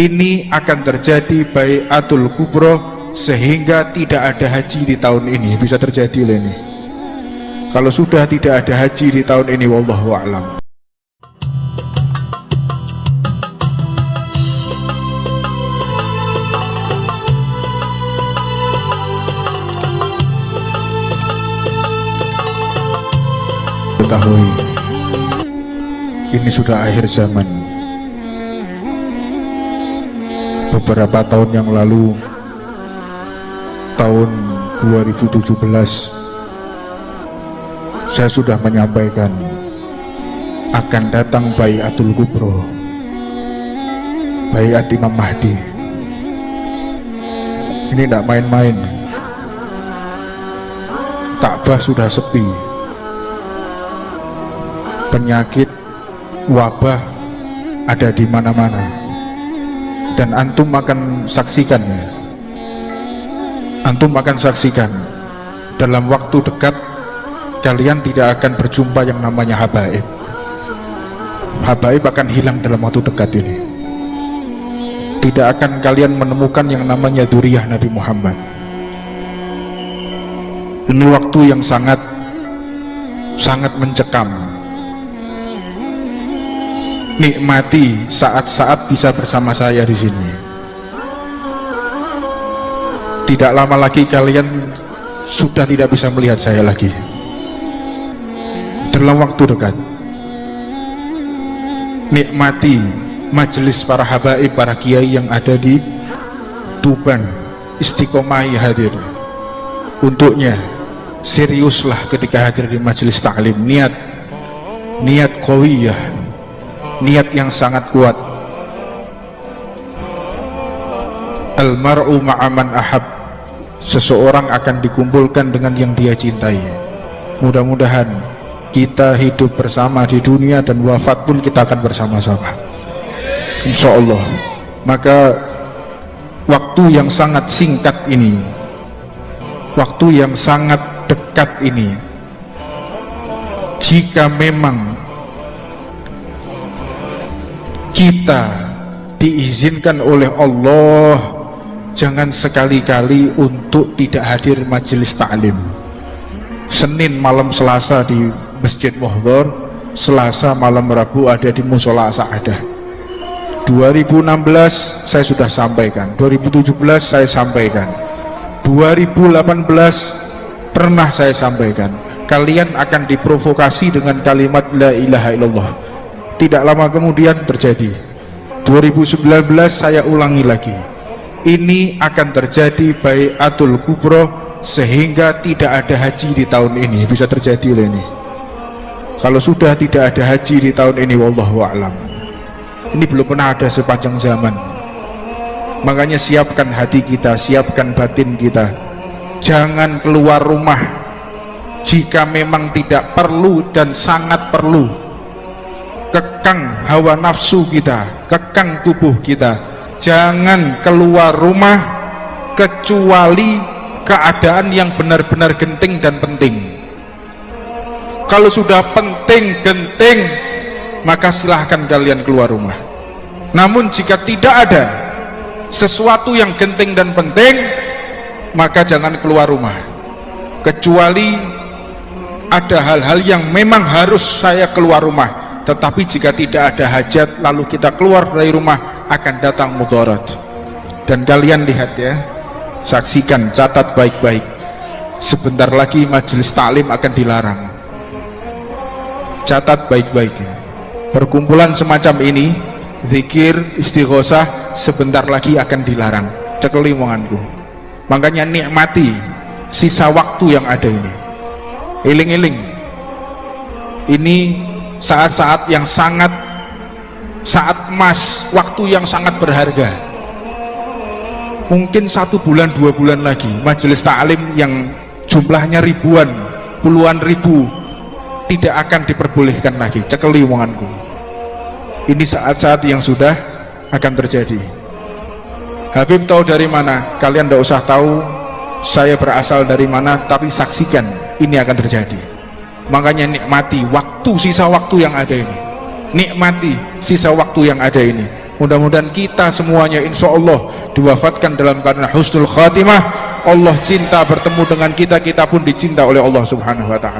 ini akan terjadi bayatul kubro sehingga tidak ada haji di tahun ini. Bisa terjadi loh ini. Kalau sudah tidak ada haji di tahun ini wallahu a'lam. Ketahui ini sudah akhir zaman beberapa tahun yang lalu tahun 2017 saya sudah menyampaikan akan datang Bayatul Kubro Bayat Imam Mahdi. Ini tidak main-main. Ka'bah sudah sepi. Penyakit wabah ada di mana-mana dan antum akan saksikan. Antum akan saksikan. Dalam waktu dekat kalian tidak akan berjumpa yang namanya habaib. Habaib akan hilang dalam waktu dekat ini. Tidak akan kalian menemukan yang namanya duriyah Nabi Muhammad. Ini waktu yang sangat sangat mencekam nikmati saat-saat bisa bersama saya di sini. Tidak lama lagi kalian sudah tidak bisa melihat saya lagi. Dalam waktu dekat. Nikmati majelis para habaib, para kiai yang ada di Tuban, istiqomah hadir. Untuknya seriuslah ketika hadir di majelis taklim niat niat kawiyah niat yang sangat kuat. Almar'u ma'aman ahab. Seseorang akan dikumpulkan dengan yang dia cintai. Mudah-mudahan kita hidup bersama di dunia dan wafat pun kita akan bersama-sama. Insya Allah maka waktu yang sangat singkat ini waktu yang sangat dekat ini jika memang kita diizinkan oleh Allah jangan sekali-kali untuk tidak hadir majelis taklim. Senin malam Selasa di Masjid Muhdor Selasa malam Rabu ada di Musola Sa'adah. 2016 saya sudah sampaikan 2017 saya sampaikan 2018 pernah saya sampaikan kalian akan diprovokasi dengan kalimat la ilaha illallah tidak lama kemudian terjadi. 2019 saya ulangi lagi. Ini akan terjadi bayatul kubro sehingga tidak ada haji di tahun ini. Bisa terjadi oleh ini. Kalau sudah tidak ada haji di tahun ini wallahu a'lam. Ini belum pernah ada sepanjang zaman. Makanya siapkan hati kita siapkan batin kita. Jangan keluar rumah jika memang tidak perlu dan sangat perlu kekang hawa nafsu kita kekang tubuh kita. Jangan keluar rumah kecuali keadaan yang benar-benar genting dan penting. Kalau sudah penting genting maka silahkan kalian keluar rumah. Namun jika tidak ada sesuatu yang genting dan penting maka jangan keluar rumah. Kecuali ada hal-hal yang memang harus saya keluar rumah tetapi jika tidak ada hajat lalu kita keluar dari rumah akan datang mudarat. Dan kalian lihat ya saksikan catat baik-baik. Sebentar lagi majelis taklim akan dilarang. Catat baik-baik ya. perkumpulan semacam ini zikir istighosah sebentar lagi akan dilarang. Cekeli omonganku makanya nikmati sisa waktu yang ada ini. Iling-iling. Ini saat-saat yang sangat saat emas waktu yang sangat berharga. Mungkin satu bulan dua bulan lagi majelis ta'lim yang jumlahnya ribuan puluhan ribu tidak akan diperbolehkan lagi. Cekeli omonganku. Ini saat-saat yang sudah akan terjadi. Habib tahu dari mana? Kalian tidak usah tahu saya berasal dari mana tapi saksikan ini akan terjadi makanya nikmati waktu sisa waktu yang ada ini. Nikmati sisa waktu yang ada ini. Mudah-mudahan kita semuanya insya Allah diwafatkan dalam keadaan husnul khatimah. Allah cinta bertemu dengan kita kita pun dicinta oleh Allah subhanahu wa ta'ala